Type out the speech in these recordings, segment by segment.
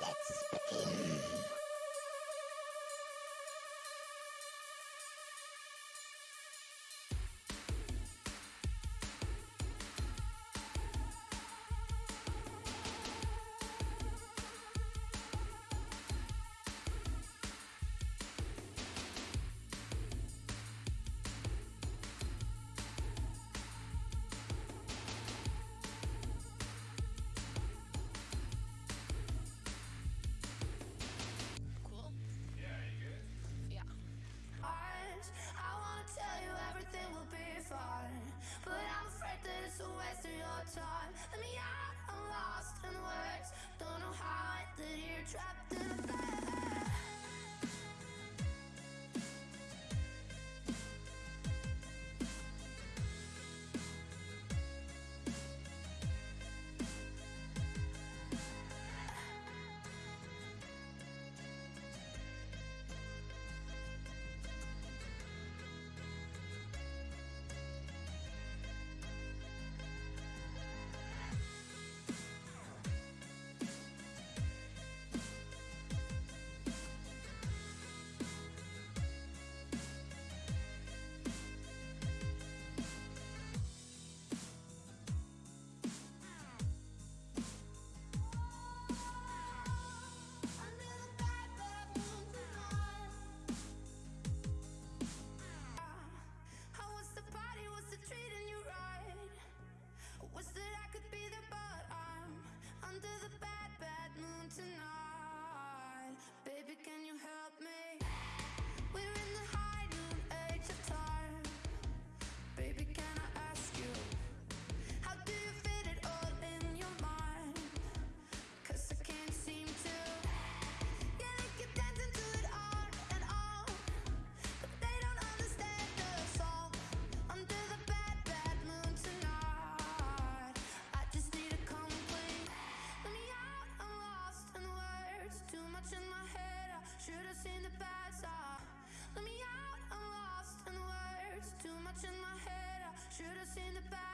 Let's begin. time. Let me out, I'm lost in words. Don't know how I did here, trapped in a bed. Should have seen the bad side. Let me out, I'm lost in words. Too much in my head. I should have seen the bad. side.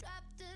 trapped